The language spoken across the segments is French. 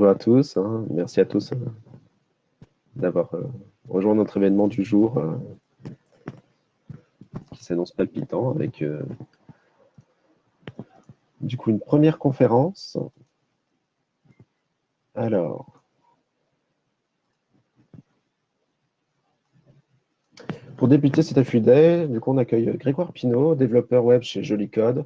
bonjour à tous. Hein. Merci à tous euh, d'avoir euh, rejoint notre événement du jour euh, qui s'annonce palpitant avec du coup une première conférence. Alors, pour débuter cet affût du coup on accueille Grégoire Pinault, développeur web chez Joli Code.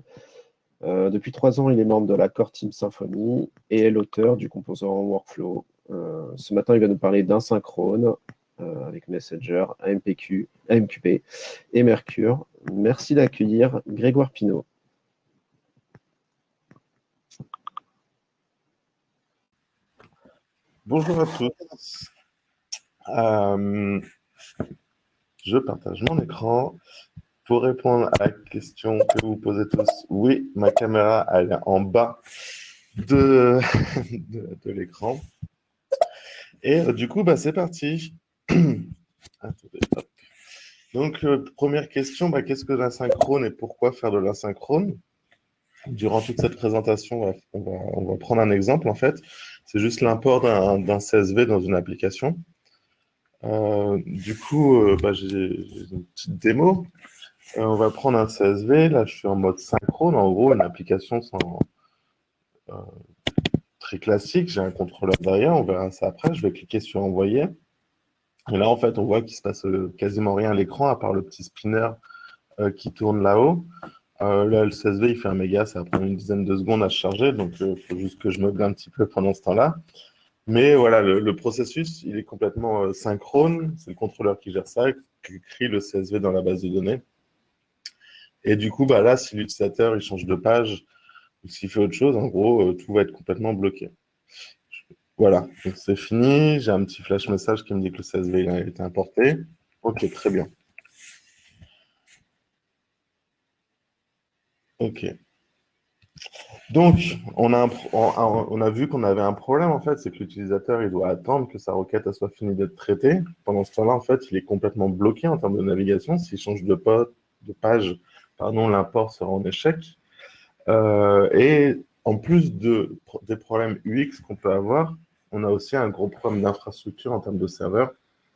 Euh, depuis trois ans, il est membre de la Core Team Symfony et est l'auteur du composant Workflow. Euh, ce matin, il va nous parler d'insynchrone euh, avec Messenger, AMPQ, AMQP et Mercure. Merci d'accueillir Grégoire Pinault. Bonjour à tous. je partage mon écran. Pour répondre à la question que vous posez tous, oui, ma caméra elle est en bas de, de, l'écran. Et euh, du coup, bah, c'est parti. Donc, euh, première question, bah, qu'est-ce que l'asynchrone et pourquoi faire de l'asynchrone? Durant toute cette présentation, on va, on va, prendre un exemple, en fait. C'est juste l'import d'un CSV dans une application. Euh, du coup, bah, j'ai une petite démo. Euh, on va prendre un CSV. Là, je suis en mode synchrone. En gros, une application euh, très classique. J'ai un contrôleur derrière. On verra ça après. Je vais cliquer sur Envoyer. Et là, en fait, on voit qu'il se passe euh, quasiment rien à l'écran, à part le petit spinner qui tourne là-haut. là, le CSV, il fait un méga. Ça va prendre une dizaine de secondes à charger. Donc, il faut juste que je meuble un petit peu pendant ce temps-là. Mais voilà, le, processus, il est complètement synchrone. C'est le contrôleur qui gère ça, qui crée le CSV dans la base de données. Et du coup, bah là, si l'utilisateur il change de page ou s'il fait autre chose, en gros, euh, tout va être complètement bloqué. Voilà, c'est fini. J'ai un petit flash message qui me dit que le CSV a été importé. Ok, très bien. Ok. Donc, on a, vu qu'on avait un problème, en fait, c'est que l'utilisateur, il doit attendre que sa requête soit finie d'être traitée. Pendant ce temps-là, en fait, il est complètement bloqué en termes de navigation. S'il change de page, pardon, l'import sera en échec. Euh, et en plus de, des problèmes UX qu'on peut avoir, on a aussi un gros problème d'infrastructure en termes de serveurs.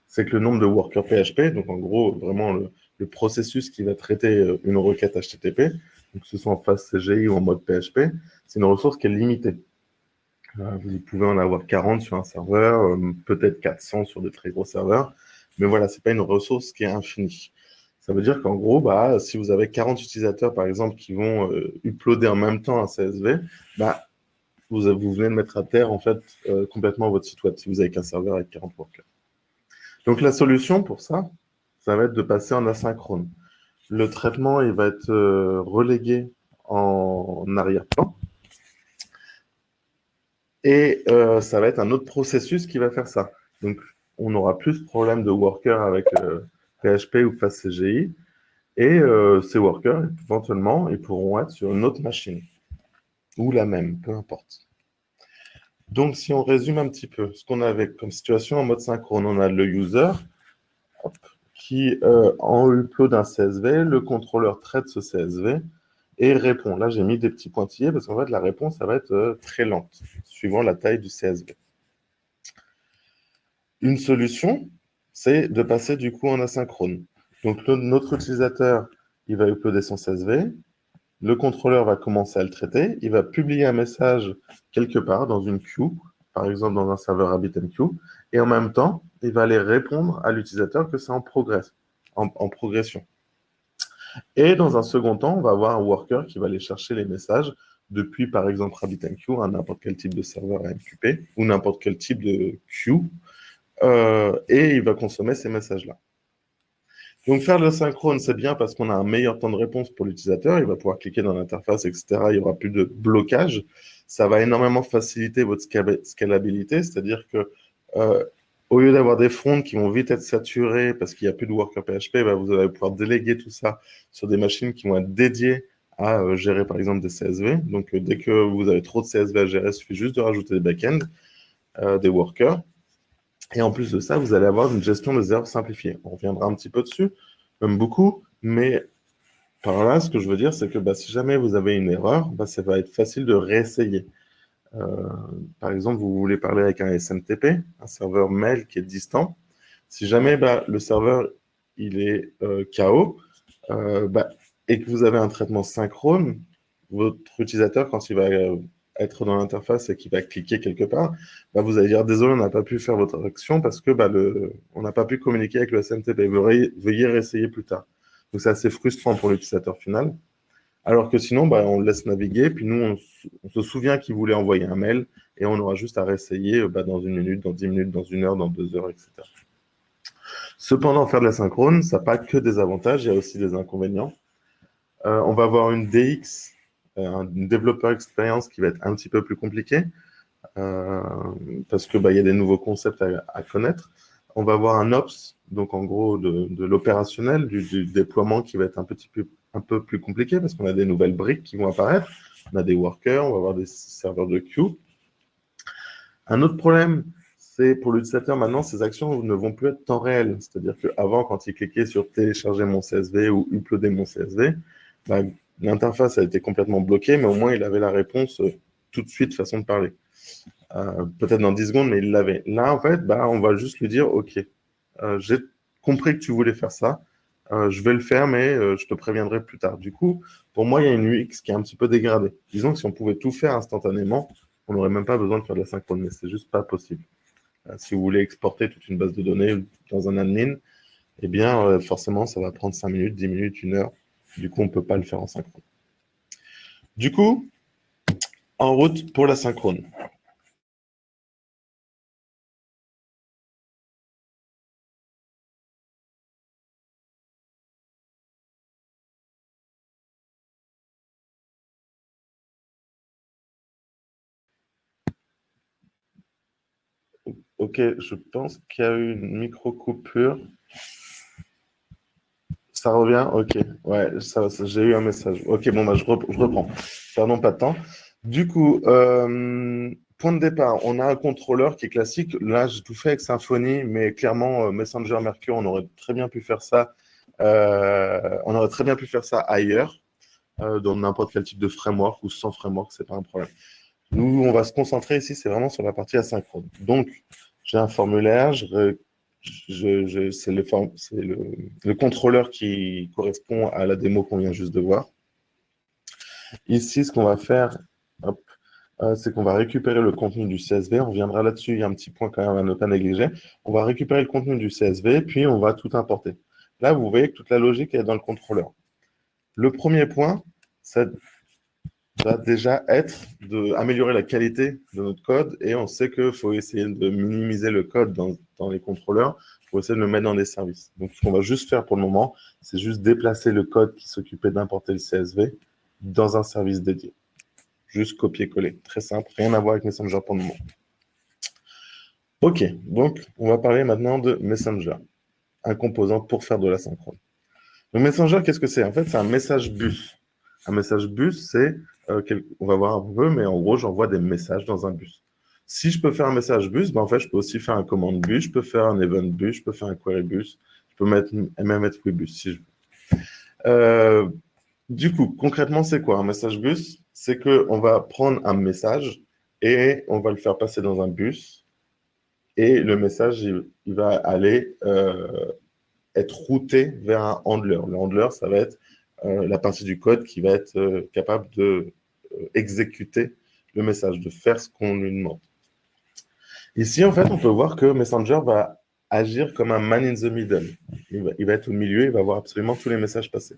C'est que le nombre de workers PHP, donc en gros, vraiment le, processus qui va traiter euh, une requête HTTP, que ce soit en phase CGI ou en mode PHP, c'est une ressource qui est limitée. Euh, vous pouvez en avoir 40 sur un serveur, peut-être 400 sur des très gros serveurs, mais voilà, ce n'est pas une ressource qui est infinie. Ça veut dire qu'en gros, bah, si vous avez 40 utilisateurs, par exemple, qui vont euh, uploader en même temps un CSV, bah, vous, vous venez de mettre à terre en fait euh, complètement votre site web si vous avez qu'un serveur avec 40 workers. Donc la solution pour ça, ça va être de passer en asynchrone. Le traitement, il va être euh, relégué en arrière-plan. Et ça va être un autre processus qui va faire ça. Donc, on n'aura plus de problème de worker avec PHP ou FastCGI. Et euh, ces workers, éventuellement, ils pourront être sur une autre machine ou la même, peu importe. Donc, si on résume un petit peu ce qu'on avait comme situation en mode synchrone, on a le user qui, euh, en upload un CSV, le contrôleur traite ce CSV et répond. Là, j'ai mis des petits pointillés parce qu'en fait, la réponse, ça va être euh, très lente, suivant la taille du CSV. Une solution, c'est de passer du coup en asynchrone. Donc notre utilisateur, il va uploader son CSV, le contrôleur va commencer à le traiter, il va publier un message quelque part dans une queue, par exemple dans un serveur RabbitMQ, et en même temps, il va aller répondre à l'utilisateur que c'est en, en, progression. Et dans un second temps, on va avoir un worker qui va aller chercher les messages depuis, par exemple, RabbitMQ à n'importe quel type de serveur AMQP ou n'importe quel type de queue euh, et il va consommer ces messages-là. Donc faire le synchrone, c'est bien parce qu'on a un meilleur temps de réponse pour l'utilisateur. Il va pouvoir cliquer dans l'interface, etc. Il n'y aura plus de blocage. Ça va énormément faciliter votre scalabilité, c'est-à-dire que euh, au lieu d'avoir des fronts qui vont vite être saturés parce qu'il n'y a plus de worker PHP, bah, vous allez pouvoir déléguer tout ça sur des machines qui vont être dédiées à euh, gérer par exemple des CSV. Donc dès que vous avez trop de CSV à gérer, il suffit juste de rajouter des backends, des workers. Et en plus de ça, vous allez avoir une gestion des erreurs simplifiée. On reviendra un petit peu dessus, même beaucoup, mais par là, ce que je veux dire, c'est que bah, si jamais vous avez une erreur, bah, ça va être facile de réessayer. Euh, par exemple, vous voulez parler avec un SMTP, un serveur mail qui est distant. Si jamais bah, le serveur il est euh, KO euh, et que vous avez un traitement synchrone, votre utilisateur, quand il va être dans l'interface et qu'il va cliquer quelque part, bah, vous allez dire désolé, on n'a pas pu faire votre action parce que bah, le, on n'a pas pu communiquer avec le SMTP. Veuillez réessayer plus tard. Donc c'est assez frustrant pour l'utilisateur final. Alors que sinon, bah, on le laisse naviguer, puis nous, on, se souvient qu'il voulait envoyer un mail, et on aura juste à réessayer bah, dans une minute, dans dix minutes, dans une heure, dans deux heures, etc. Cependant, faire de la synchrone, ça n'a pas que des avantages, il y a aussi des inconvénients. Euh, on va avoir une DX, une développeur expérience qui va être un petit peu plus compliquée, euh, parce qu'il bah, y a des nouveaux concepts à, connaître. On va avoir un Ops, donc en gros de, l'opérationnel, du, déploiement qui va être un petit peu un peu plus compliqué parce qu'on a des nouvelles briques qui vont apparaître. On a des workers, on va avoir des serveurs de queue. Un autre problème, c'est pour l'utilisateur maintenant, ces actions ne vont plus être temps réel. C'est-à-dire qu'avant, quand il cliquait sur télécharger mon CSV ou uploader mon CSV, bah, l'interface a été complètement bloquée, mais au moins il avait la réponse euh, tout de suite, façon de parler. Euh, peut-être dans 10 secondes, mais il l'avait. Là, en fait, bah, on va juste lui dire, OK, euh, j'ai compris que tu voulais faire ça, je vais le faire, mais je te préviendrai plus tard. Du coup, pour moi, il y a une UX qui est un petit peu dégradée. Disons que si on pouvait tout faire instantanément, on n'aurait même pas besoin de faire de la synchrone, mais c'est juste pas possible. Si vous voulez exporter toute une base de données dans un admin, eh bien, forcément, ça va prendre 5 minutes, 10 minutes, 1 heure. Du coup, on ne peut pas le faire en synchrone. Du coup, en route pour la synchrone. Ok, je pense qu'il y a eu une micro-coupure. Ça revient? Ok, ouais, j'ai eu un message. Ok, bon, bah, je, reprends. Pardon, pas de temps. Du coup, euh, point de départ, on a un contrôleur qui est classique. Là, j'ai tout fait avec Symfony, mais clairement, euh, Messenger Mercure, on aurait très bien pu faire ça. Euh, on aurait très bien pu faire ça ailleurs, dans n'importe quel type de framework ou sans framework, c'est pas un problème. Nous, on va se concentrer ici, c'est vraiment sur la partie asynchrone. Donc, j'ai un formulaire, c'est le, contrôleur qui correspond à la démo qu'on vient juste de voir. Ici, ce qu'on va faire, euh, c'est qu'on va récupérer le contenu du CSV. On reviendra là-dessus, il y a un petit point quand même à ne pas négliger. On va récupérer le contenu du CSV, puis on va tout importer. Là, vous voyez que toute la logique est dans le contrôleur. Le premier point, c'est va déjà être d'améliorer la qualité de notre code et on sait qu'il faut essayer de minimiser le code dans, les contrôleurs pour essayer de le mettre dans des services. Donc, ce qu'on va juste faire pour le moment, c'est juste déplacer le code qui s'occupait d'importer le CSV dans un service dédié. Juste copier-coller. Très simple, rien à voir avec Messenger pour le moment. OK, donc on va parler maintenant de Messenger, un composant pour faire de la synchrone. Le Messenger, qu'est-ce que c'est? En fait, c'est un message bus. Un message bus, c'est euh, on va voir un peu, mais en gros, j'envoie des messages dans un bus. Si je peux faire un message bus, ben en fait, je peux aussi faire un commande bus, je peux faire un event bus, je peux faire un query bus, je peux mettre, même mettre bus si je veux. Euh, du coup, concrètement, c'est quoi un message bus? C'est qu'on va prendre un message et on va le faire passer dans un bus. Et le message, il, va aller euh, être routé vers un handler. Le handler, ça va être la partie du code qui va être capable de euh, exécuter le message, de faire ce qu'on lui demande. Ici, en fait, on peut voir que Messenger va agir comme un man in the middle. Il va, être au milieu, il va voir absolument tous les messages passés.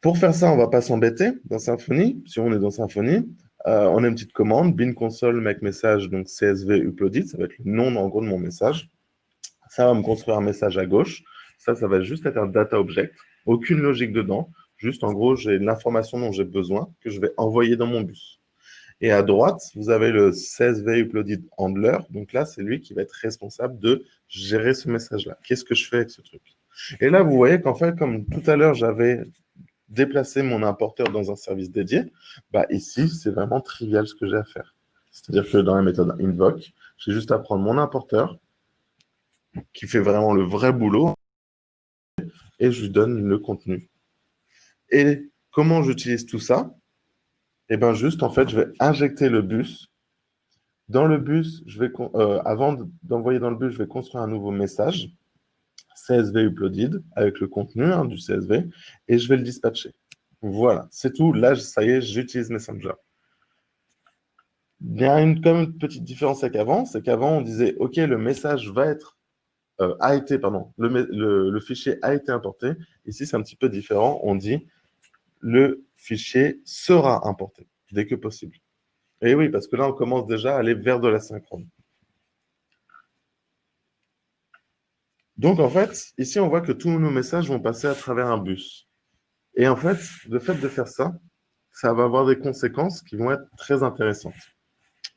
Pour faire ça, on ne va pas s'embêter dans Symfony. Si on est dans Symfony, euh, on a une petite commande, bin console make message, donc CSV uploaded, ça va être le nom en gros de mon message. Ça va me construire un message à gauche. Ça, ça va juste être un data object. Aucune logique dedans. Juste, en gros, j'ai l'information dont j'ai besoin que je vais envoyer dans mon bus. Et à droite, vous avez le CSV Uploaded Handler. Donc là, c'est lui qui va être responsable de gérer ce message-là. Qu'est-ce que je fais avec ce truc? Et là, vous voyez qu'en fait, comme tout à l'heure, j'avais déplacé mon importeur dans un service dédié, bah ici, c'est vraiment trivial ce que j'ai à faire. C'est-à-dire que dans la méthode invoke, j'ai juste à prendre mon importeur, qui fait vraiment le vrai boulot, et je lui donne le contenu et comment j'utilise tout ça? Et bien juste, en fait, je vais injecter le bus. Dans le bus, je vais, euh, avant d'envoyer dans le bus, je vais construire un nouveau message, CSV uploaded, avec le contenu hein, du CSV, et je vais le dispatcher. Voilà, c'est tout. Là, ça y est, j'utilise Messenger. Il y a une petite différence avec avant, c'est qu'avant, on disait, OK, le message va être, euh, a été, pardon, le, fichier a été importé. Ici, c'est un petit peu différent. On dit, le fichier sera importé dès que possible. Et oui, parce que là, on commence déjà à aller vers de la synchrone. Donc, en fait, ici, on voit que tous nos messages vont passer à travers un bus. Et en fait, le fait de faire ça, ça va avoir des conséquences qui vont être très intéressantes.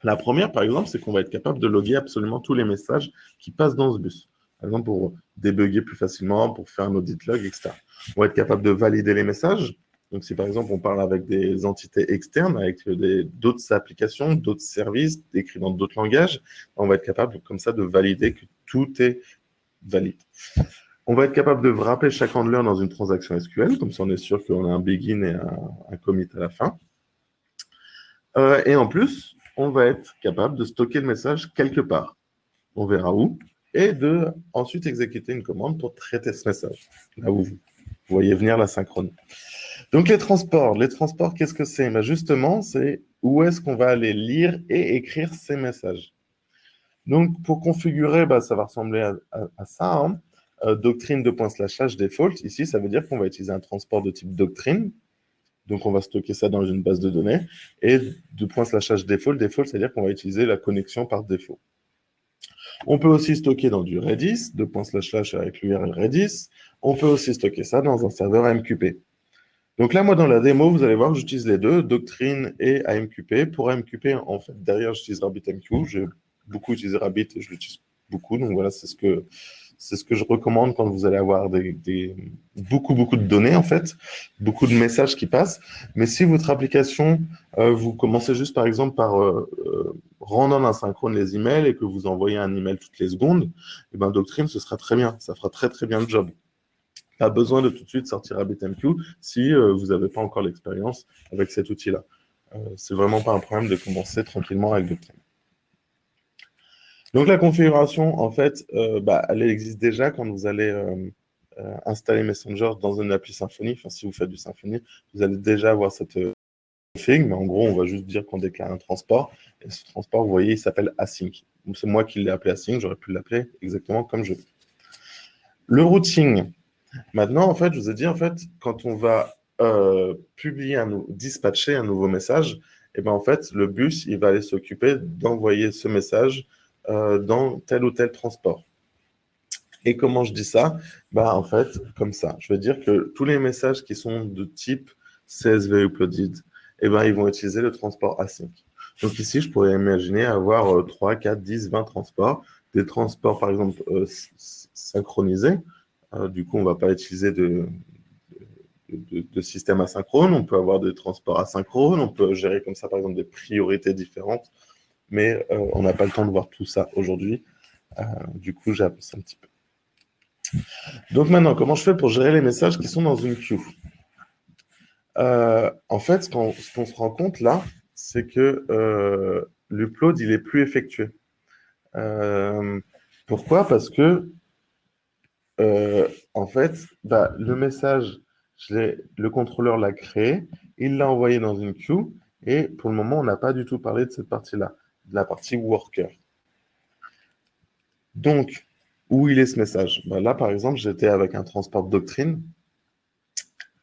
La première, par exemple, c'est qu'on va être capable de loguer absolument tous les messages qui passent dans ce bus. Par exemple, pour débugger plus facilement, pour faire un audit log, etc. On va être capable de valider les messages. Donc, si par exemple, on parle avec des entités externes, avec d'autres applications, d'autres services, écrits dans d'autres langages, on va être capable comme ça de valider que tout est valide. On va être capable de wrapper chaque handler dans une transaction SQL, comme ça on est sûr qu'on a un begin et un, commit à la fin. Euh, et en plus, on va être capable de stocker le message quelque part. On verra où. Et de ensuite exécuter une commande pour traiter ce message. Là où vous voyez venir la synchrone. Donc les transports, les transports, qu'est-ce que c'est? Ben, Justement, c'est où est-ce qu'on va aller lire et écrire ces messages. Donc pour configurer, ben, ça va ressembler à, ça. Hein. Euh, doctrine de point slash h default, ici, ça veut dire qu'on va utiliser un transport de type doctrine. Donc on va stocker ça dans une base de données. Et de slash h default, default, c'est-à-dire qu'on va utiliser la connexion par défaut. On peut aussi stocker dans du Redis, de slash avec l'URL Redis. On peut aussi stocker ça dans un serveur AMQP. Donc là, moi, dans la démo, vous allez voir, j'utilise les deux, Doctrine et AMQP. Pour AMQP, en fait, derrière, j'utilise RabbitMQ. J'ai beaucoup utilisé Rabbit et je l'utilise beaucoup. Donc voilà, c'est ce que c'est ce que je recommande quand vous allez avoir des, beaucoup, beaucoup de données, en fait, beaucoup de messages qui passent. Mais si votre application, euh, vous commencez juste, par exemple, par euh, euh, rendre en asynchrone les emails et que vous envoyez un email toutes les secondes, et eh ben, Doctrine, ce sera très bien. Ça fera très, très bien le job pas besoin de tout de suite sortir à BTMQ si euh, vous n'avez pas encore l'expérience avec cet outil-là. Euh, c'est vraiment pas un problème de commencer tranquillement avec Doctrine. Donc la configuration, en fait, euh, bah, elle existe déjà quand vous allez installer Messenger dans une appli Symfony. Enfin, si vous faites du Symfony, vous allez déjà avoir cette config, mais en gros, on va juste dire qu'on déclare un transport. Et ce transport, vous voyez, il s'appelle async. C'est moi qui l'ai appelé async, j'aurais pu l'appeler exactement comme je veux. Le routing, Maintenant, en fait, je vous ai dit, en fait, quand on va euh, publier, un, dispatcher un nouveau message, et eh ben, en fait, le bus, il va aller s'occuper d'envoyer ce message euh, dans tel ou tel transport. Et comment je dis ça? Bah, En fait, comme ça. Je veux dire que tous les messages qui sont de type CSV uploaded, eh ben, ils vont utiliser le transport async. Donc ici, je pourrais imaginer avoir 3, 4, 10, 20 transports. Des transports, par exemple, euh, synchronisés. Euh, du coup, on ne va pas utiliser de, système asynchrone. On peut avoir des transports asynchrones. On peut gérer comme ça, par exemple, des priorités différentes. Mais euh, on n'a pas le temps de voir tout ça aujourd'hui. Euh, du coup, j'ai ça un petit peu. Donc maintenant, comment je fais pour gérer les messages qui sont dans une queue? En fait, ce qu'on se rend compte là, c'est que l'upload, il est plus effectué. pourquoi? Parce que euh, en fait, bah, le message, le contrôleur l'a créé, il l'a envoyé dans une queue, et pour le moment, on n'a pas du tout parlé de cette partie-là, la partie worker. Donc, où il est ce message? Bah, Là, par exemple, j'étais avec un transport doctrine,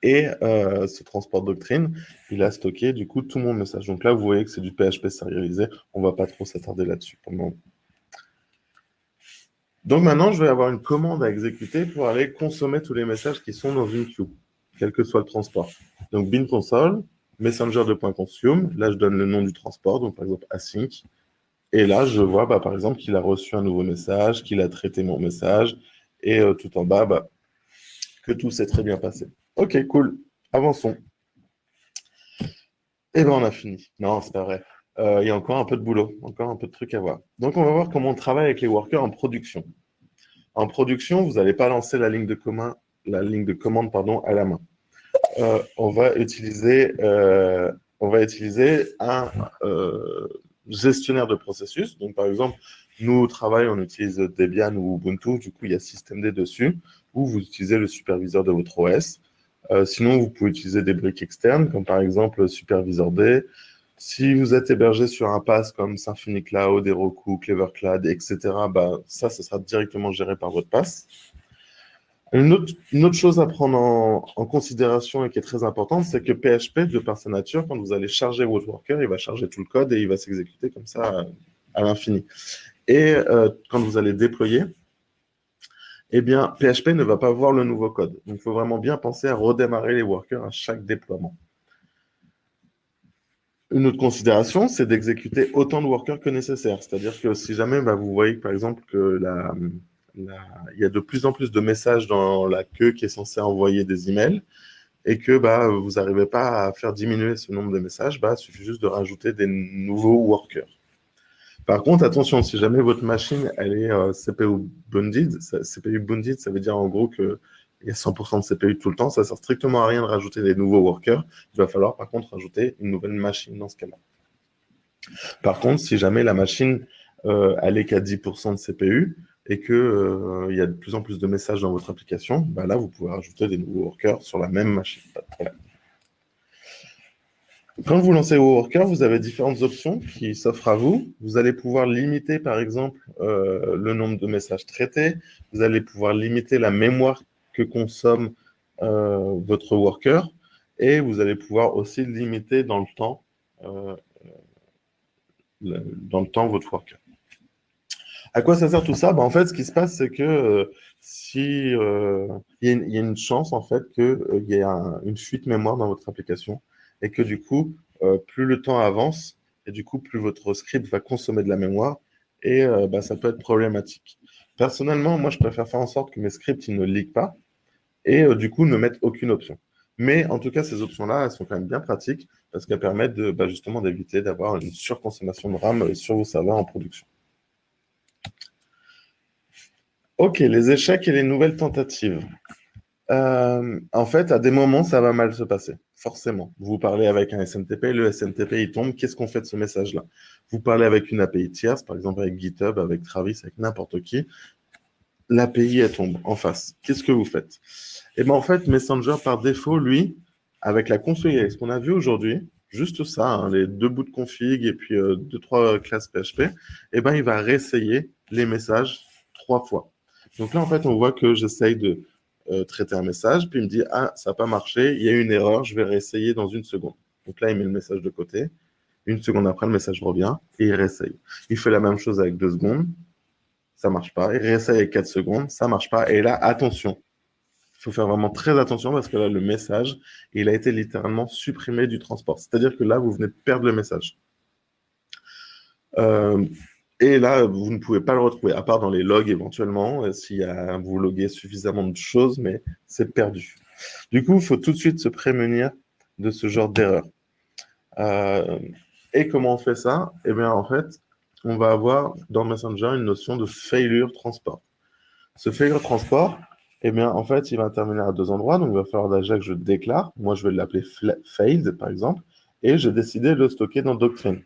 et euh, ce transport doctrine, il a stocké du coup tout mon message. Donc là, vous voyez que c'est du PHP sérialisé. On ne va pas trop s'attarder là-dessus. Donc maintenant, je vais avoir une commande à exécuter pour aller consommer tous les messages qui sont dans une queue, quel que soit le transport. Donc bin console, messenger de point consume, là je donne le nom du transport, donc par exemple async, et là je vois bah, par exemple qu'il a reçu un nouveau message, qu'il a traité mon message, et euh, tout en bas, bah, que tout s'est très bien passé. Ok, cool, avançons. Et eh bien on a fini. Non, c'est pas vrai. Euh, il y a encore un peu de boulot, encore un peu de trucs à voir. Donc, on va voir comment on travaille avec les workers en production. En production, vous n'allez pas lancer la ligne de, la ligne de commande pardon, à la main. Euh, on va utiliser euh, on va utiliser un euh, gestionnaire de processus. Donc, par exemple, nous, au travail, on utilise Debian ou Ubuntu. Du coup, il y a systemd dessus, ou vous utilisez le superviseur de votre OS. Sinon, vous pouvez utiliser des briques externes, comme par exemple Supervisor D. Si vous êtes hébergé sur un pass comme Symfony Cloud, Heroku, Clever Cloud, etc., bah, ça, ça sera directement géré par votre pass. Une autre, chose à prendre en, considération et qui est très importante, c'est que PHP, de par sa nature, quand vous allez charger votre worker, il va charger tout le code et il va s'exécuter comme ça à, l'infini. Et euh, quand vous allez déployer, eh bien, PHP ne va pas voir le nouveau code. Donc, il faut vraiment bien penser à redémarrer les workers à chaque déploiement. Une autre considération, c'est d'exécuter autant de workers que nécessaire. C'est-à-dire que si jamais bah, vous voyez, par exemple, que la, il y a de plus en plus de messages dans la queue qui est censée envoyer des emails et que bah, vous n'arrivez pas à faire diminuer ce nombre de messages, bah, il suffit juste de rajouter des nouveaux workers. Par contre, attention, si jamais votre machine elle est euh, CPU bundled, ça, CPU ça veut dire en gros qu'il y a 100% de CPU tout le temps, ça ne sert strictement à rien de rajouter des nouveaux workers. Il va falloir par contre rajouter une nouvelle machine dans ce cas-là. Par contre, si jamais la machine euh, elle est qu'à 10% de CPU, et qu'il euh, y a de plus en plus de messages dans votre application, bah là, vous pouvez rajouter des nouveaux workers sur la même machine. Quand vous lancez vos workers, vous avez différentes options qui s'offrent à vous. Vous allez pouvoir limiter, par exemple, euh, le nombre de messages traités. Vous allez pouvoir limiter la mémoire que consomme euh, votre worker. Et vous allez pouvoir aussi limiter dans le temps, dans le temps votre worker. À quoi ça sert tout ça? Bah, En fait, ce qui se passe, c'est que euh, si euh, il y, a une chance en fait qu'il euh, y ait une fuite mémoire dans votre application et que du coup, plus le temps avance et du coup, plus votre script va consommer de la mémoire et bah, ça peut être problématique. Personnellement, moi, je préfère faire en sorte que mes scripts ils ne leak pas et du coup ne mettent aucune option. Mais en tout cas, ces options-là, elles sont quand même bien pratiques parce qu'elles permettent de, bah, justement d'éviter d'avoir une surconsommation de RAM sur vos serveurs en production. Ok, les échecs et les nouvelles tentatives. Euh, en fait, à des moments, ça va mal se passer, forcément. Vous parlez avec un SMTP, le SMTP, il tombe, qu'est-ce qu'on fait de ce message-là? Vous parlez avec une API tierce, par exemple avec GitHub, avec Travis, avec n'importe qui, l'API, elle tombe en face. Qu'est-ce que vous faites? Eh bien, en fait, Messenger, par défaut, lui, avec la config, ce qu'on a vu aujourd'hui, juste ça, hein, les deux bouts de config et puis euh, deux, trois classes PHP, eh ben, il va réessayer les messages trois fois. Donc là, en fait, on voit que j'essaye de euh, traiter un message, puis il me dit « Ah, ça n'a pas marché, il y a une erreur, je vais réessayer dans une seconde. » Donc là, il met le message de côté. Une seconde après, le message revient et il réessaye. Il fait la même chose avec deux secondes, ça ne marche pas. Il réessaye avec quatre secondes, ça ne marche pas. Et là, attention, il faut faire vraiment très attention parce que là, le message, il a été littéralement supprimé du transport. C'est-à-dire que là, vous venez de perdre le message. Euh, et là, vous ne pouvez pas le retrouver, à part dans les logs éventuellement, euh, si vous loguez suffisamment de choses, mais c'est perdu. Du coup, il faut tout de suite se prémunir de ce genre d'erreur. Euh, et comment on fait ça? Eh bien, en fait, on va avoir dans Messenger une notion de failure transport. Ce failure transport, eh bien, en fait, il va intervenir à deux endroits. Donc, il va falloir déjà que je déclare. Moi, je vais l'appeler failed, par exemple. Et j'ai décidé de le stocker dans Doctrine.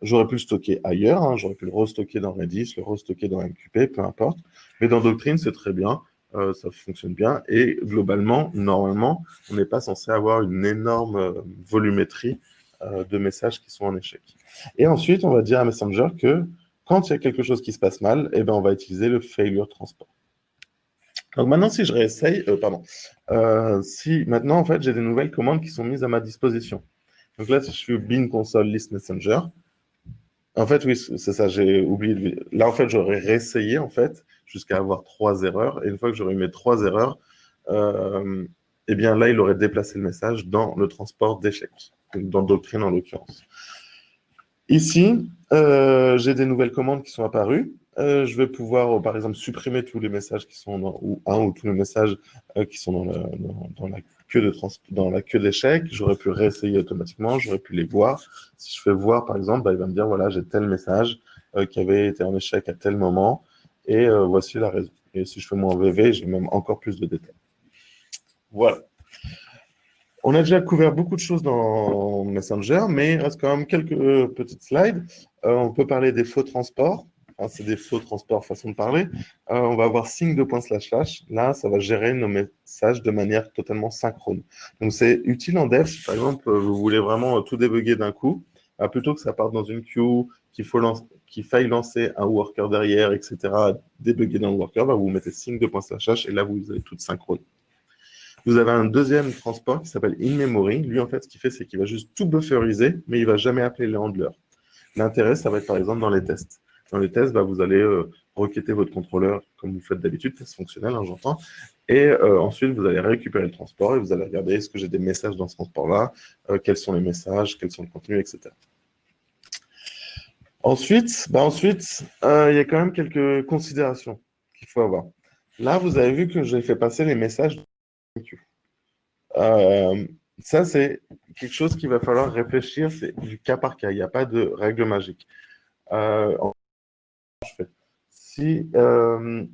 J'aurais pu le stocker ailleurs, hein, j'aurais pu le restocker dans Redis, le restocker dans MQP, peu importe. Mais dans Doctrine, c'est très bien, euh, ça fonctionne bien. Et globalement, normalement, on n'est pas censé avoir une énorme euh, volumétrie euh, de messages qui sont en échec. Et ensuite, on va dire à Messenger que quand il y a quelque chose qui se passe mal, eh ben, on va utiliser le failure transport. Donc maintenant, si je réessaye, pardon, si maintenant, en fait, j'ai des nouvelles commandes qui sont mises à ma disposition. Donc là, si je fais bin console list messenger, en fait, oui, c'est ça, j'ai oublié. Là, en fait, j'aurais réessayé, en fait, jusqu'à avoir trois erreurs. Et une fois que j'aurais eu mes trois erreurs, euh, eh bien là, il aurait déplacé le message dans le transport d'échecs, dans Doctrine en l'occurrence. Ici, euh, j'ai des nouvelles commandes qui sont apparues. Euh, je vais pouvoir, par exemple, supprimer tous les messages qui sont dans, ou un ou tous les messages qui sont dans, la de dans la queue d'échecs, j'aurais pu réessayer automatiquement, j'aurais pu les voir. Si je fais voir, par exemple, bah, il va me dire, voilà, j'ai tel message euh, qui avait été en échec à tel moment, et euh, voici la raison. Et si je fais mon VV, j'ai même encore plus de détails. Voilà. On a déjà couvert beaucoup de choses dans Messenger, mais il reste quand même quelques petites slides. on peut parler des faux transports. C'est des faux transports, façon de parler. on va avoir signe de point slash slash. Là, ça va gérer nos messages de manière totalement synchrone. Donc, c'est utile en dev. par exemple, vous voulez vraiment tout débugger d'un coup. Ah, plutôt que ça parte dans une queue, qu'il faille lancer un worker derrière, etc., débugger dans le worker, bah, vous mettez signe de point slash et là, vous avez tout synchrone. Vous avez un deuxième transport qui s'appelle in-memory. Lui, en fait, ce qu'il fait, c'est qu'il va juste tout bufferiser, mais il ne va jamais appeler les handlers. L'intérêt, ça va être par exemple dans les tests. Dans les tests, bah, vous allez euh, requêter votre contrôleur comme vous faites d'habitude, test fonctionnel, hein, j'entends. Et euh, ensuite, vous allez récupérer le transport et vous allez regarder est-ce que j'ai des messages dans ce transport-là, euh, quels sont les messages, quels sont le contenu, etc. Ensuite, bah il y a quand même quelques considérations qu'il faut avoir. Là, vous avez vu que j'ai fait passer les messages ça, c'est quelque chose qu'il va falloir réfléchir, c'est du cas par cas, il n'y a pas de règle magique. Euh,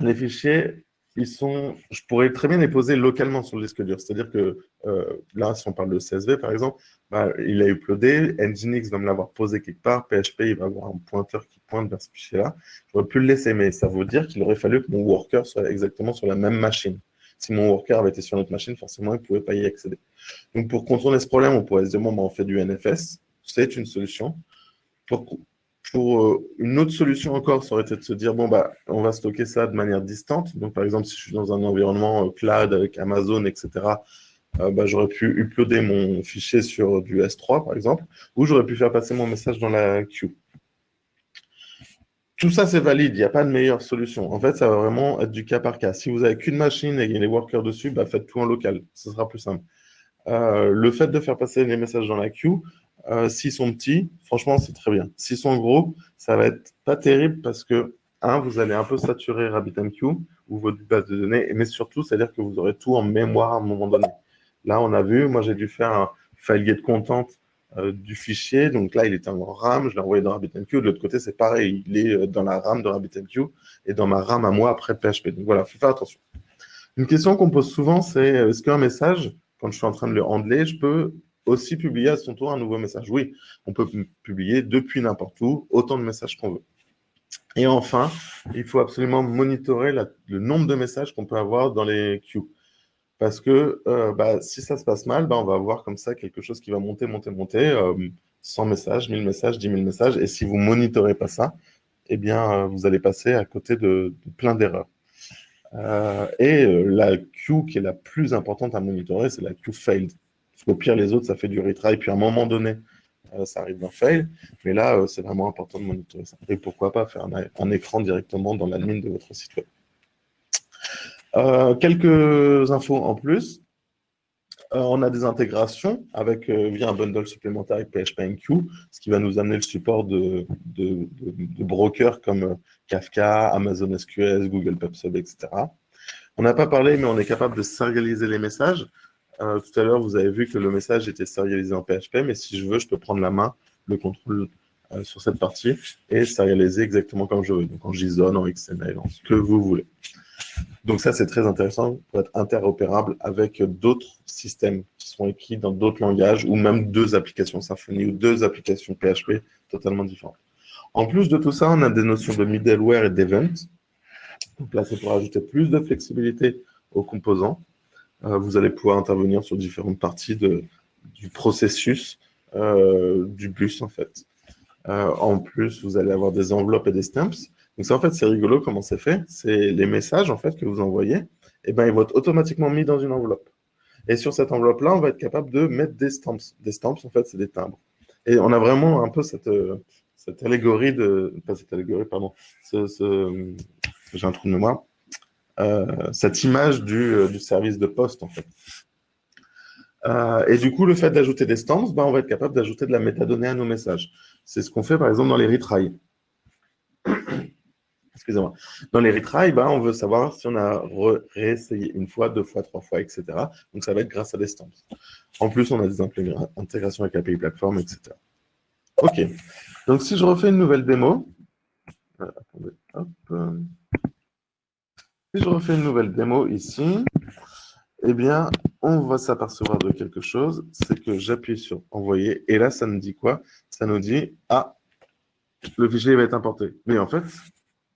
les fichiers, ils sont, je pourrais très bien les poser localement sur le disque dur. C'est-à-dire que là, si on parle de CSV, par exemple, bah, il a uploadé, Nginx va me l'avoir posé quelque part, PHP, il va avoir un pointeur qui pointe vers ce fichier-là. J'aurais pu le laisser, mais ça veut dire qu'il aurait fallu que mon worker soit exactement sur la même machine. Si mon worker avait été sur notre machine, forcément, il ne pouvait pas y accéder. Donc, pour contourner ce problème, on pourrait se dire, bon, ben, on fait du NFS. C'est une solution. Pour, pour euh, une autre solution encore, ça aurait été de se dire, bon, bah, on va stocker ça de manière distante. Donc, par exemple, si je suis dans un environnement euh, cloud avec Amazon, etc., euh, bah, j'aurais pu uploader mon fichier sur du S3, par exemple, ou j'aurais pu faire passer mon message dans la queue tout ça, c'est valide. Il n'y a pas de meilleure solution. En fait, ça va vraiment être du cas par cas. Si vous n'avez qu'une machine et les workers dessus, bah, faites tout en local. Ce sera plus simple. Le fait de faire passer les messages dans la queue, euh, s'ils sont petits, franchement, c'est très bien. S'ils sont gros, ça va être pas terrible parce que, un, vous allez un peu saturer RabbitMQ ou votre base de données, mais surtout, c'est-à-dire que vous aurez tout en mémoire à un moment donné. Là, on a vu, moi, j'ai dû faire un file content euh, du fichier. Donc là, il était en RAM, je l'ai envoyé dans RabbitMQ. De l'autre côté, c'est pareil, il est euh, dans la RAM de RabbitMQ et dans ma RAM à moi après PHP. Donc voilà, il faut faire attention. Une question qu'on pose souvent, c'est est-ce qu'un message, quand je suis en train de le handler, je peux aussi publier à son tour un nouveau message Oui, on peut publier depuis n'importe où autant de messages qu'on veut. Et enfin, il faut absolument monitorer le nombre de messages qu'on peut avoir dans les queues. Parce que euh, bah, si ça se passe mal, bah, on va avoir comme ça quelque chose qui va monter, monter, monter, 100 euh, messages, 1000 messages, 10 000 messages. Et si vous ne monitorez pas ça, eh bien, euh, vous allez passer à côté de, plein d'erreurs. et la queue qui est la plus importante à monitorer, c'est la queue failed. Parce qu'au pire, les autres, ça fait du retry. Puis à un moment donné, ça arrive d'un fail. Mais là, c'est vraiment important de monitorer ça. Et pourquoi pas faire un, écran directement dans l'admin de votre site web. Euh, quelques infos en plus. Euh, on a des intégrations avec, euh, via un bundle supplémentaire avec PHPNQ, ce qui va nous amener le support de, de, brokers comme Kafka, Amazon SQS, Google PubSub, etc. On n'a pas parlé, mais on est capable de serialiser les messages. Tout à l'heure, vous avez vu que le message était serialisé en PHP, mais si je veux, je peux prendre la main, le contrôle sur cette partie et serialiser exactement comme je veux. Donc en JSON, en XML, en ce que vous voulez. Donc ça, c'est très intéressant pour être interopérable avec d'autres systèmes qui sont écrits dans d'autres langages ou même deux applications Symfony ou deux applications PHP totalement différentes. En plus de tout ça, on a des notions de middleware et d'event. Donc là, c'est pour ajouter plus de flexibilité aux composants. Euh, vous allez pouvoir intervenir sur différentes parties du processus euh, du bus, en fait. Euh, en plus, vous allez avoir des enveloppes et des stamps. Donc en fait, c'est rigolo comment c'est fait. C'est les messages, en fait, que vous envoyez, et eh ben, ils vont être automatiquement mis dans une enveloppe. Et sur cette enveloppe-là, on va être capable de mettre des stamps. Des stamps, en fait, c'est des timbres. Et on a vraiment un peu cette, cette allégorie de... Cette allégorie, pardon. J'ai un trou de mémoire. Euh, cette image du, euh, du, service de poste, en fait. Euh, et du coup, le fait d'ajouter des stamps, ben, on va être capable d'ajouter de la métadonnée à nos messages. C'est ce qu'on fait, par exemple, dans les retries excusez-moi. Dans les retries, ben, on veut savoir si on a réessayé une fois, deux fois, trois fois, etc. Donc, ça va être grâce à des stamps. En plus, on a des intégrations avec API Platform, etc. OK. Donc, si je refais une nouvelle démo, attendez, hop. Si je refais une nouvelle démo ici, eh bien, on va s'apercevoir de quelque chose, c'est que j'appuie sur envoyer, et là, ça nous dit quoi? Ça nous dit, ah, le fichier va être importé. Mais en fait,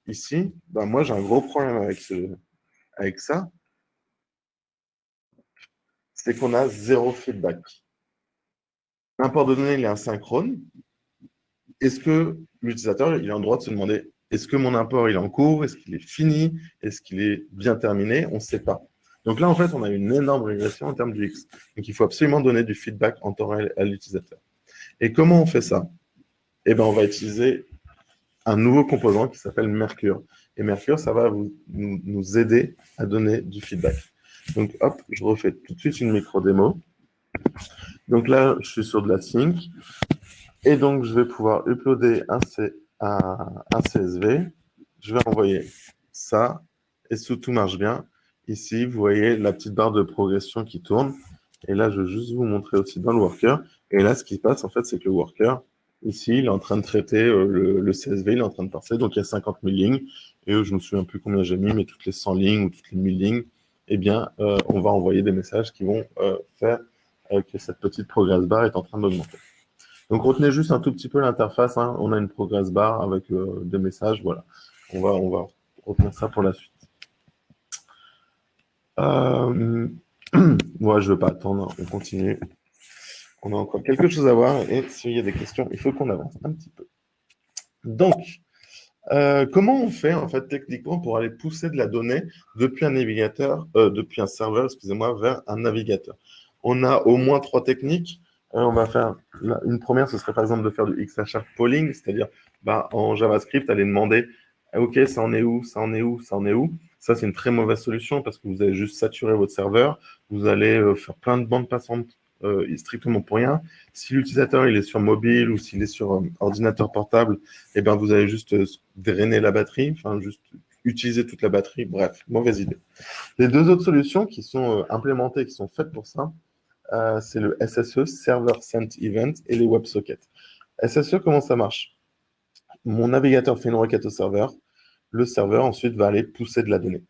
ici, ben moi, j'ai un gros problème avec, ce, avec ça, c'est qu'on a zéro feedback. L'import de données, il est asynchrone. Est-ce que l'utilisateur il a le droit de se demander est-ce que mon import il est en cours? Est-ce qu'il est fini? Est-ce qu'il est bien terminé? On ne sait pas. Donc là, en fait, on a une énorme régression en termes du X. Donc il faut absolument donner du feedback en temps réel à l'utilisateur. Et comment on fait ça? Eh bien, on va utiliser un nouveau composant qui s'appelle Mercure. Et Mercure, ça va vous, nous, aider à donner du feedback. Donc, hop, je refais tout de suite une micro-démo. Donc là, je suis sur de la sync. Et donc, je vais pouvoir uploader un, C, un, CSV. Je vais envoyer ça. Et si tout marche bien, ici, vous voyez la petite barre de progression qui tourne. Et là, je vais juste vous montrer aussi dans le worker. Et là, ce qui se passe, en fait, c'est que le worker, ici, il est en train de traiter euh, le, CSV, il est en train de parser. Donc, il y a 50 000 lignes. Et je ne me souviens plus combien j'ai mis, mais toutes les 100 lignes ou toutes les 1000 lignes, eh bien, euh, on va envoyer des messages qui vont euh, faire que cette petite progress bar est en train d'augmenter. Donc, retenez juste un tout petit peu l'interface. Hein. On a une progress bar avec euh, des messages. Voilà. On va, on va retenir ça pour la suite. Euh, moi, je ne veux pas attendre. On continue. On a encore quelque chose à voir. Et s'il y a des questions, il faut qu'on avance un petit peu. Donc, euh, comment on fait en fait techniquement pour aller pousser de la donnée depuis un navigateur, depuis un serveur, excusez-moi, vers un navigateur? On a au moins trois techniques. Euh, on va faire une première, ce serait par exemple de faire du XHR polling, c'est-à-dire bah, en JavaScript, aller demander OK, ça en est où, ça en est où, ça en est où? Ça, c'est une très mauvaise solution parce que vous allez juste saturer votre serveur. Vous allez euh, faire plein de bandes passantes euh, strictement pour rien. Si l'utilisateur il est sur mobile ou s'il est sur ordinateur portable, eh ben, vous allez juste drainer la batterie, enfin juste utiliser toute la batterie. Bref, mauvaise idée. Les deux autres solutions qui sont implémentées, qui sont faites pour ça, euh, c'est le SSE, Server Sent Event, et les WebSockets. SSE, comment ça marche? Mon navigateur fait une requête au serveur. Le serveur, ensuite, va aller pousser de la donnée.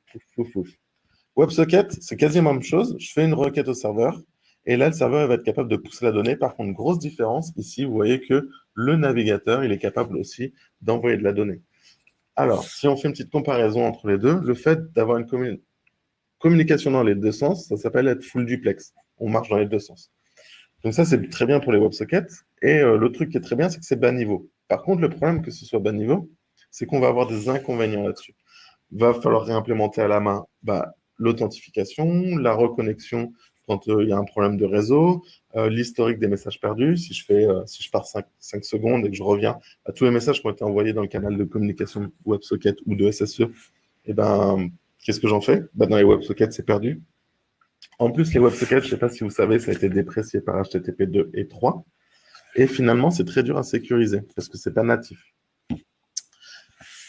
WebSocket, c'est quasiment la même chose. Je fais une requête au serveur. Et là, le serveur va être capable de pousser la donnée. Par contre, grosse différence, ici, vous voyez que le navigateur, il est capable aussi d'envoyer de la donnée. Alors, si on fait une petite comparaison entre les deux, le fait d'avoir une communication dans les deux sens, ça s'appelle être full duplex on marche dans les deux sens. Donc ça, c'est très bien pour les WebSockets. Et euh, le truc qui est très bien, c'est que c'est bas niveau. Par contre, le problème que ce soit bas niveau, c'est qu'on va avoir des inconvénients là-dessus. Va falloir réimplémenter à la main bah, l'authentification, la reconnexion quand euh, il y a un problème de réseau, euh, l'historique des messages perdus. Si je, fais, si je pars 5, secondes et que je reviens à tous les messages qui ont été envoyés dans le canal de communication WebSocket ou de SSE, eh ben, qu'est-ce que j'en fais? Bah, Dans les WebSockets, c'est perdu. En plus, les WebSockets, je ne sais pas si vous savez, ça a été déprécié par HTTP 2 et 3. Et finalement, c'est très dur à sécuriser parce que ce n'est pas natif.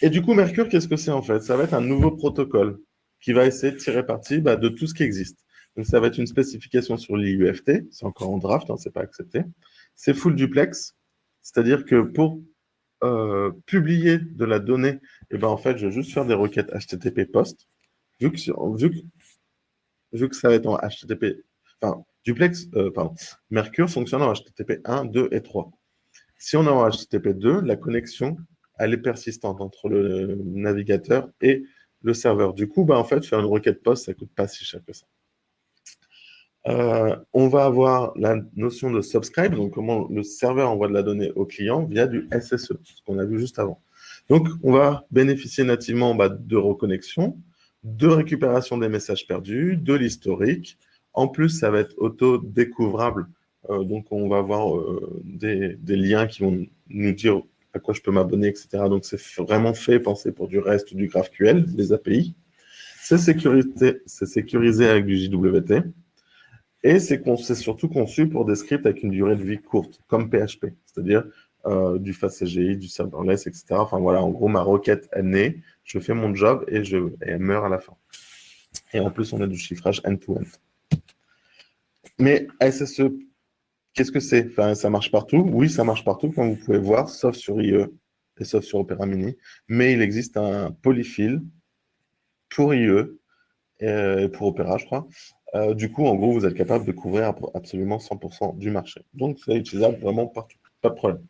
Et du coup, Mercure, qu'est-ce que c'est en fait? Ça va être un nouveau protocole qui va essayer de tirer parti bah, de tout ce qui existe. Donc, ça va être une spécification sur l'IUFT. C'est encore en draft, hein, ce n'est pas accepté. C'est full duplex, c'est-à-dire que pour euh, publier de la donnée, eh ben, en fait, je vais juste faire des requêtes HTTP post. Vu que vu que ça va être en HTTP, enfin, duplex, euh, pardon, Mercure fonctionne en HTTP 1, 2 et 3. Si on est en HTTP 2, la connexion, elle est persistante entre le navigateur et le serveur. Du coup, bah, en fait, faire une requête post, ça ne coûte pas si cher que ça. Euh, on va avoir la notion de subscribe, donc comment le serveur envoie de la donnée au client via du SSE, ce qu'on a vu juste avant. Donc, on va bénéficier nativement bah, de reconnexion, de récupération des messages perdus, de l'historique. En plus, ça va être auto-découvrable. Euh, donc, on va avoir euh, des, liens qui vont nous dire à quoi je peux m'abonner, etc. Donc, c'est vraiment fait, penser pour du reste du GraphQL, les API. C'est sécurisé, avec du JWT. Et c'est surtout conçu pour des scripts avec une durée de vie courte, comme PHP, c'est-à-dire euh, du FastCGI, du serverless, etc. Enfin voilà, en gros, ma requête est née, je fais mon job et, je, elle meurt à la fin. Et en plus, on a du chiffrage end-to-end. Mais SSE, qu'est-ce que c'est? Enfin, Ça marche partout Oui, ça marche partout, comme vous pouvez voir, sauf sur IE et sauf sur Opera Mini. Mais il existe un polyfill pour IE, et pour Opera, je crois, Euh, du coup, en gros, vous êtes capable de couvrir absolument 100% du marché. Donc, c'est utilisable vraiment partout, pas de problème.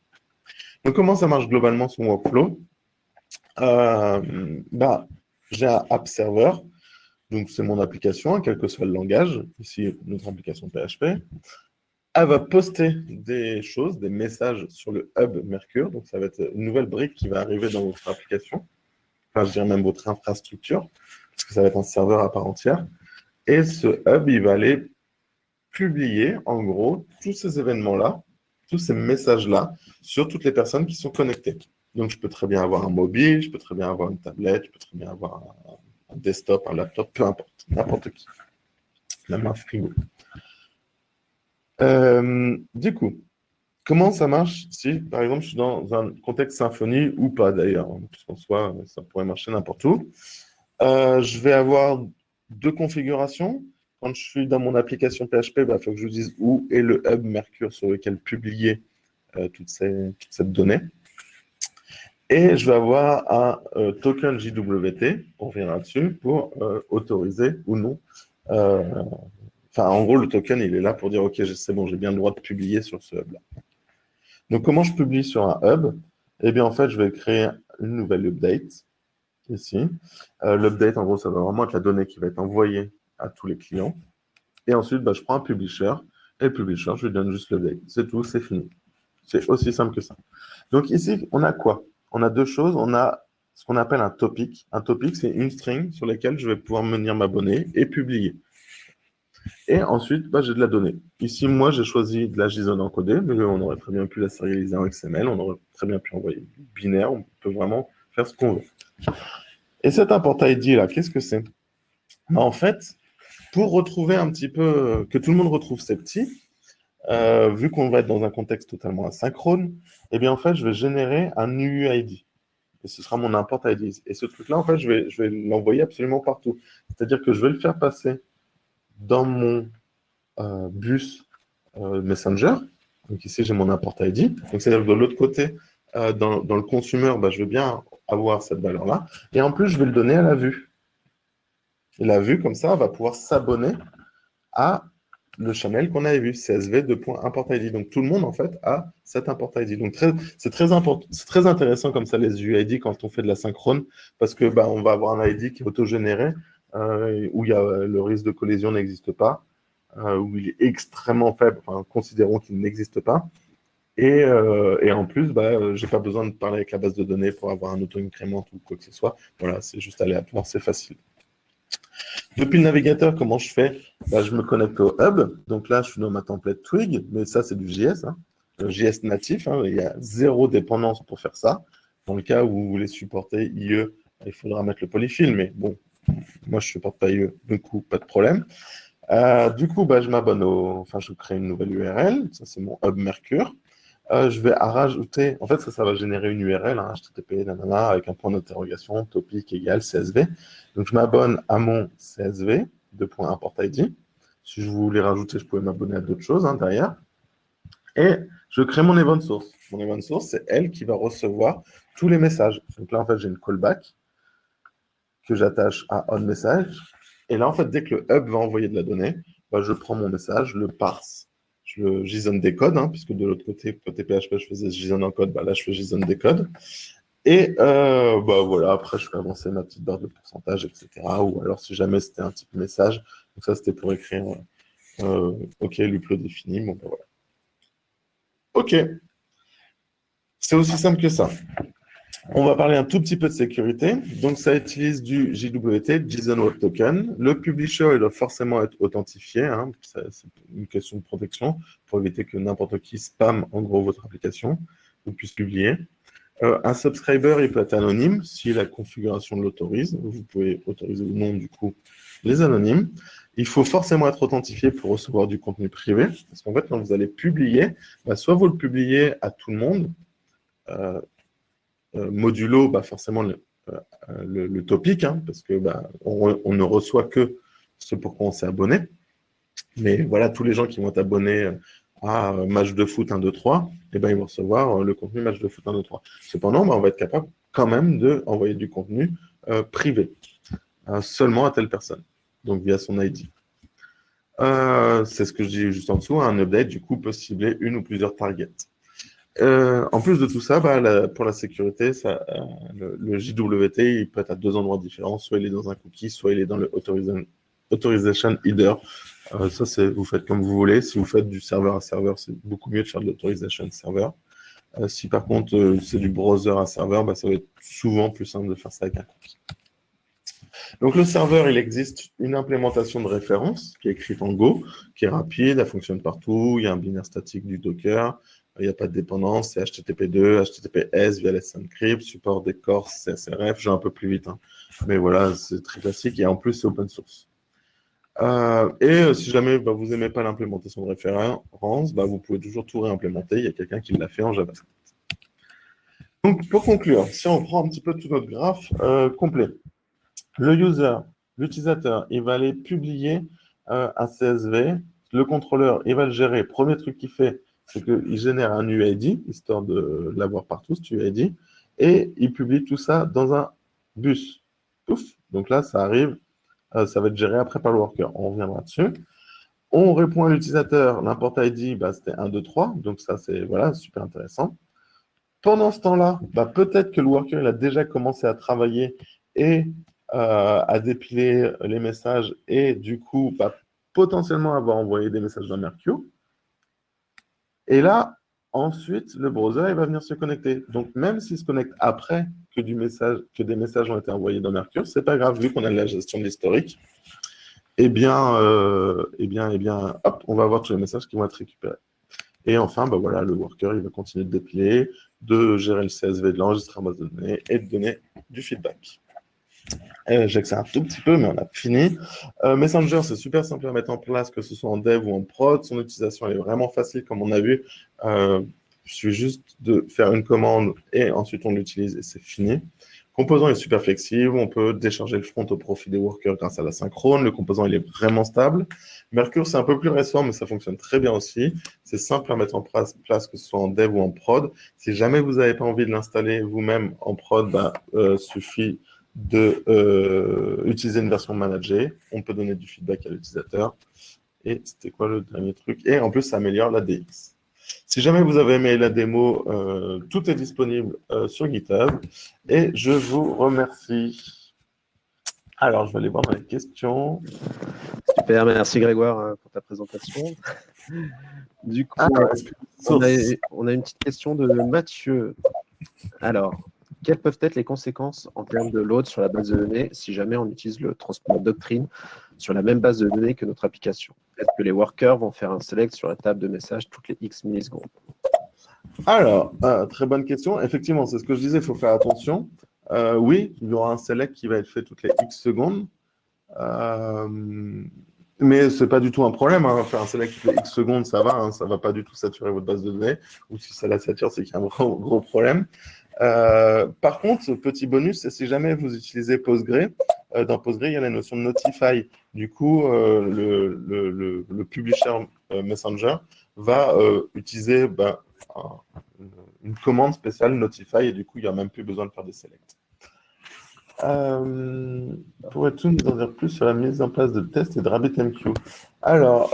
Donc, comment ça marche globalement son workflow? Euh, bah, J'ai un app server, donc c'est mon application, quel que soit le langage, ici notre application PHP. Elle va poster des choses, des messages sur le hub Mercure, donc ça va être une nouvelle brique qui va arriver dans votre application, enfin je dirais même votre infrastructure, parce que ça va être un serveur à part entière. Et ce hub, il va aller publier, en gros, tous ces événements-là, tous ces messages-là, sur toutes les personnes qui sont connectées. Donc, je peux très bien avoir un mobile, je peux très bien avoir une tablette, je peux très bien avoir un, desktop, un laptop, peu importe, n'importe qui. Même un frigo. Du coup, comment ça marche si, par exemple, je suis dans un contexte symphonie ou pas d'ailleurs, puisqu'en soi, ça pourrait marcher n'importe où. Euh, je vais avoir deux configurations. Quand je suis dans mon application PHP, il bah, faut que je vous dise où est le hub Mercure sur lequel publier euh, toute, cette donnée. Et je vais avoir un euh, token JWT, on reviendra dessus, pour euh, autoriser ou non. Enfin, en gros, le token, il est là pour dire, OK, c'est bon, j'ai bien le droit de publier sur ce hub-là. Donc, comment je publie sur un hub? Eh bien, en fait, je vais créer une nouvelle update ici. Euh, l'update, en gros, ça va vraiment être la donnée qui va être envoyée à tous les clients. Et ensuite, bah, je prends un publisher, et le publisher, je lui donne juste l'update. C'est tout, c'est fini. C'est aussi simple que ça. Donc ici, on a quoi? On a deux choses. On a ce qu'on appelle un topic. Un topic, c'est une string sur laquelle je vais pouvoir venir m'abonner et publier. Et ensuite, bah, j'ai de la donnée. Ici, moi, j'ai choisi de la JSON encodée, mais on aurait très bien pu la sérialiser en XML, on aurait très bien pu envoyer binaire, on peut vraiment faire ce qu'on veut. Et cet import ID là, qu'est-ce que c'est? En fait, pour retrouver un petit peu, que tout le monde retrouve ces petits, euh, vu qu'on va être dans un contexte totalement asynchrone, eh bien en fait, je vais générer un UUID. Et ce sera mon import ID. Et ce truc-là, en fait, je vais, l'envoyer absolument partout. C'est-à-dire que je vais le faire passer dans mon euh, bus euh, Messenger. Donc ici, j'ai mon import ID. Donc c'est-à-dire que de l'autre côté, dans, le consumer, bah, je veux bien avoir cette valeur-là. Et en plus, je vais le donner à la vue. La vue, comme ça, va pouvoir s'abonner à le channel qu'on avait vu, CSV ID. Donc, tout le monde, en fait, a cet import ID. Donc, c'est très, intéressant comme ça, les UID, quand on fait de la synchrone, parce que bah, on va avoir un ID qui est autogénéré, euh, où y a, le risque de collision n'existe pas, euh, où il est extrêmement faible, enfin, considérons qu'il n'existe pas. Euh, et, en plus, bah, euh, je n'ai pas besoin de parler avec la base de données pour avoir un auto-incrément ou quoi que ce soit. Voilà, c'est juste aléatoire, c'est facile. Depuis le navigateur, comment je fais? Bah, Je me connecte au hub. Donc là, je suis dans ma template Twig, mais ça, c'est du JS. Hein. Le JS natif, hein. il y a zéro dépendance pour faire ça. Dans le cas où vous voulez supporter IE, il faudra mettre le polyfill, mais bon, moi, je ne supporte pas IE, du coup, pas de problème. Euh, du coup, bah, je m'abonne au... Enfin, je crée une nouvelle URL. Ça, c'est mon hub Mercure. Euh, je vais rajouter, en fait, ça, va générer une URL, hein, HTTP, nanana, avec un point d'interrogation, topic égale CSV. Donc, je m'abonne à mon CSV, de point import ID. Si je voulais rajouter, je pouvais m'abonner à d'autres choses hein, derrière. Et je crée mon event source. Mon event source, c'est elle qui va recevoir tous les messages. Donc là, en fait, j'ai une callback que j'attache à onMessage. Et là, en fait, dès que le hub va envoyer de la donnée, bah, je prends mon message, le parse je JSON décode, hein, puisque de l'autre côté, côté PHP, je faisais JSON encode, bah là, je fais JSON décode. Et euh, bah voilà, après, je fais avancer ma petite barre de pourcentage, etc. Ou alors, si jamais c'était un type message, donc ça, c'était pour écrire euh, OK, l'upload défini. Bon, bah voilà. OK. C'est aussi simple que ça. On va parler un tout petit peu de sécurité. Donc, ça utilise du JWT, JSON Web Token. Le publisher, il doit forcément être authentifié. Hein. C'est une question de protection pour éviter que n'importe qui spam, en gros, votre application ou puisse publier. Euh, un subscriber, il peut être anonyme si la configuration l'autorise. Vous pouvez autoriser ou non, du coup, les anonymes. Il faut forcément être authentifié pour recevoir du contenu privé. Parce qu'en fait, quand vous allez publier, bah, soit vous le publiez à tout le monde, euh, modulo bah, forcément le, euh, topic, hein, parce que bah, on, ne reçoit que ce pour quoi on s'est abonné. Mais voilà, tous les gens qui vont être abonnés à match de foot 1, 2, 3, et ben, ils vont recevoir euh, le contenu match de foot 1, 2, 3. Cependant, bah, on va être capable quand même d'envoyer du contenu privé, seulement à telle personne, donc via son ID. Euh, c'est ce que je dis juste en dessous. Un update, du coup, peut cibler une ou plusieurs targets. Euh, en plus de tout ça, bah, pour la sécurité, ça, le, JWT, peut être à deux endroits différents. Soit il est dans un cookie, soit il est dans le authorization, header. ça, c'est vous faites comme vous voulez. Si vous faites du serveur à serveur, c'est beaucoup mieux de faire de l'authorization serveur. Euh, si par contre euh, c'est du browser à serveur, bah, ça va être souvent plus simple de faire ça avec un cookie. Donc le serveur, il existe une implémentation de référence qui est écrite en Go, qui est rapide, elle fonctionne partout, il y a un binaire statique du Docker, il n'y a pas de dépendance, c'est HTTP2, HTTPS via les encrypt, support des cores CSRF, j'ai un peu plus vite, hein. mais voilà, c'est très classique et en plus c'est open source. Euh, et euh, si jamais bah, vous n'aimez pas l'implémentation de référence, bah, vous pouvez toujours tout réimplémenter. Il y a quelqu'un qui l'a fait en JavaScript. Donc, pour conclure, si on prend un petit peu tout notre graphe euh, complet, le user, l'utilisateur, il va aller publier un CSV. Le contrôleur, il va le gérer. Premier truc qu'il fait, c'est qu'il génère un UID, histoire de l'avoir partout, ce UID, et il publie tout ça dans un bus. Pouf Donc là, ça arrive euh, ça va être géré après par le worker. On reviendra dessus. On répond à l'utilisateur, l'import ID, bah, c'était 1, 2, 3. Donc ça, c'est voilà, super intéressant. Pendant ce temps-là, bah, peut-être que le worker il a déjà commencé à travailler et euh, à dépiler les messages et du coup, bah, potentiellement avoir envoyé des messages dans Mercure. Et là, ensuite, le browser va venir se connecter. Donc, même s'il se connecte après que, des messages ont été envoyés dans Mercure, c'est pas grave, vu qu'on a la gestion de l'historique, eh bien, euh, eh bien, eh bien, hop, on va avoir tous les messages qui vont être récupérés. Et enfin, bah voilà, le worker, va continuer de dépiler, de gérer le CSV de l'enregistrement de données et de donner du feedback. Euh, J'accélère un tout petit peu, mais on a fini. Euh, Messenger, c'est super simple à mettre en place, que ce soit en dev ou en prod. Son utilisation est vraiment facile, comme on a vu. Euh, il suffit juste de faire une commande et ensuite on l'utilise et c'est fini. Composant est super flexible, on peut décharger le front au profit des workers grâce à la synchrone. Le composant, il est vraiment stable. Mercure, c'est un peu plus récent, mais ça fonctionne très bien aussi. C'est simple à mettre en place, que ce soit en dev ou en prod. Si jamais vous n'avez pas envie de l'installer vous-même en prod, bah, euh, suffit d'utiliser euh, une version managée. On peut donner du feedback à l'utilisateur. Et c'était quoi le dernier truc? Et en plus, ça améliore la DX. Si jamais vous avez aimé la démo, euh, tout est disponible euh, sur GitHub. Et je vous remercie. Alors, je vais aller voir dans les questions. Super, merci Grégoire pour ta présentation. Du coup, ah, on, a, une petite question de Mathieu. Alors, quelles peuvent être les conséquences en termes de load sur la base de données si jamais on utilise le transport doctrine sur la même base de données que notre application? Est-ce que les workers vont faire un select sur la table de message toutes les X millisecondes? Alors, euh, très bonne question. Effectivement, c'est ce que je disais, il faut faire attention. Euh, oui, il y aura un select qui va être fait toutes les X secondes. Euh, mais ce n'est pas du tout un problème. Hein. Faire un select toutes les X secondes, ça va. Hein. ça ne va pas du tout saturer votre base de données. Ou si ça la sature, c'est qu'il y a un gros, gros problème. Par contre, petit bonus, si jamais vous utilisez Postgre, euh, dans Postgre, il y a la notion de notify. Du coup, euh, le, publisher euh, Messenger va utiliser ben, une commande spéciale notify et du coup, il n'y a même plus besoin de faire des selects. Pourrais-tu nous en dire plus sur la mise en place de tests et de RabbitMQ Alors,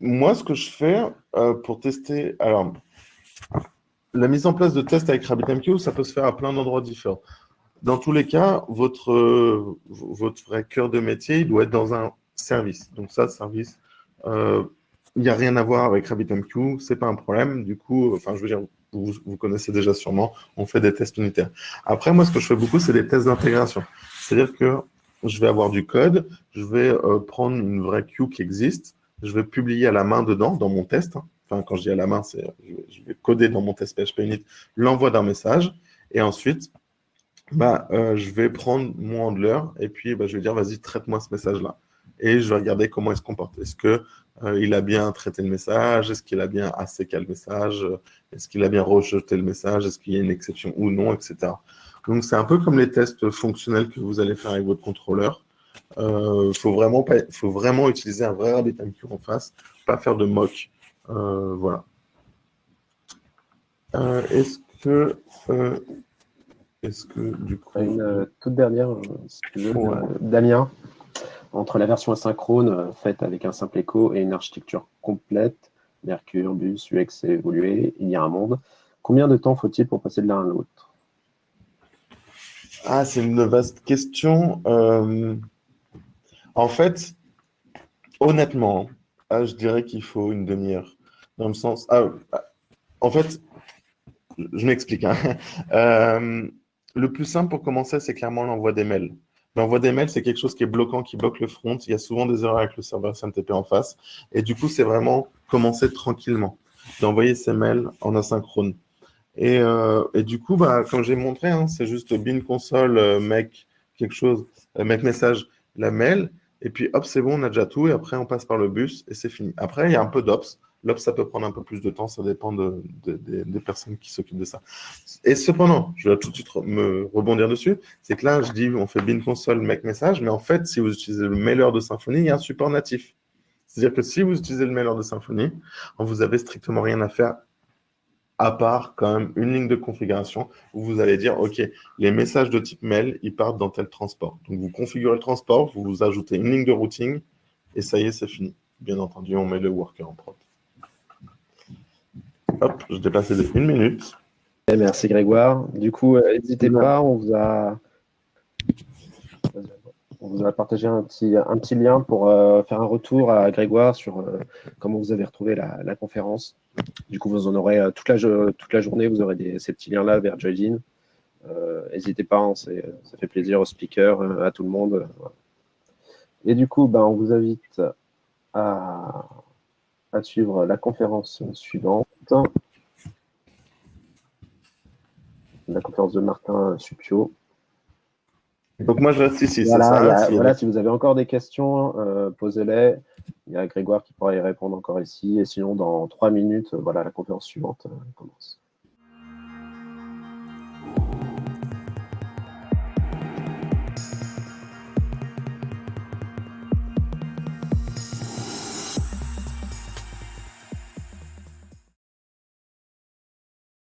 moi, ce que je fais pour tester... Alors, la mise en place de tests avec RabbitMQ, ça peut se faire à plein d'endroits différents. Dans tous les cas, votre, euh, vrai cœur de métier, il doit être dans un service. Donc ça, service, euh, il n'y a rien à voir avec RabbitMQ, ce n'est pas un problème. Du coup, dire, vous, connaissez déjà sûrement, on fait des tests unitaires. Après, moi, ce que je fais beaucoup, c'est des tests d'intégration. C'est-à-dire que je vais avoir du code, je vais euh, prendre une vraie queue qui existe, je vais publier à la main dedans, dans mon test. Quand je dis à la main, c'est je vais coder dans mon test PHP Unit l'envoi d'un message. Et ensuite, bah, euh, je vais prendre mon handler et puis bah, je vais dire, vas-y, traite-moi ce message-là. Et je vais regarder comment il se comporte. Est-ce qu'il euh, a bien traité le message? Est-ce qu'il a bien asséqué le message? Est-ce qu'il a bien rejeté le message? Est-ce qu'il y a une exception ou non, etc. Donc, c'est un peu comme les tests fonctionnels que vous allez faire avec votre contrôleur. Il euh, faut, vraiment faut vraiment utiliser un vrai RabbitMQ en face, pas faire de mock. Voilà. Est-ce que est-ce que du coup. Une euh, toute dernière, euh, si tu veux, Damien. entre la version asynchrone faite avec un simple écho et une architecture complète, Mercure, Bus, UX évolué, il y a un monde. Combien de temps faut-il pour passer de l'un à l'autre? Ah, c'est une vaste question. en fait, honnêtement, ah, je dirais qu'il faut une demi-heure. Sens. Ah, en fait, je m'explique. Hein. Euh, le plus simple pour commencer, c'est clairement l'envoi des mails. L'envoi des mails, c'est quelque chose qui est bloquant, qui bloque le front. Il y a souvent des erreurs avec le serveur SMTP en face. Et du coup, c'est vraiment commencer tranquillement, d'envoyer ces mails en asynchrone. Et, euh, du coup, bah, comme j'ai montré, hein, c'est juste bin console, euh, make quelque chose, make message, la mail. Et puis, hop, c'est bon, on a déjà tout. Et après, on passe par le bus et c'est fini. Après, il y a un peu d'ops. L'ops, ça peut prendre un peu plus de temps, ça dépend de, des personnes qui s'occupent de ça. Et cependant, je vais tout de suite me rebondir dessus, c'est que là, je dis, on fait bin console make message, mais en fait, si vous utilisez le mailer de Symfony, il y a un support natif. C'est-à-dire que si vous utilisez le mailer de Symfony, vous avez strictement rien à faire à part quand même une ligne de configuration où vous allez dire, OK, les messages de type mail, ils partent dans tel transport. Donc, vous configurez le transport, vous, vous ajoutez une ligne de routing, et ça y est, c'est fini. Bien entendu, on met le worker en prod. Hop, je dépassé de une minute. Eh, merci Grégoire. Du coup, euh, n'hésitez pas, on vous a on vous a partagé un petit, un petit lien pour euh, faire un retour à Grégoire sur euh, comment vous avez retrouvé la, conférence. Du coup, vous en aurez toute, la, toute la journée, vous aurez ces petits liens-là vers Joyden. N'hésitez pas, hein, ça fait plaisir aux speakers, à tout le monde. Et du coup, ben, on vous invite à, à suivre la conférence suivante. La conférence de Martin Supio. Donc moi je reste ici, voilà, ça, voilà, si vous avez encore des questions, euh, posez-les. Il y a Grégoire qui pourra y répondre encore ici. Et sinon, dans trois minutes, voilà, la conférence suivante euh, commence.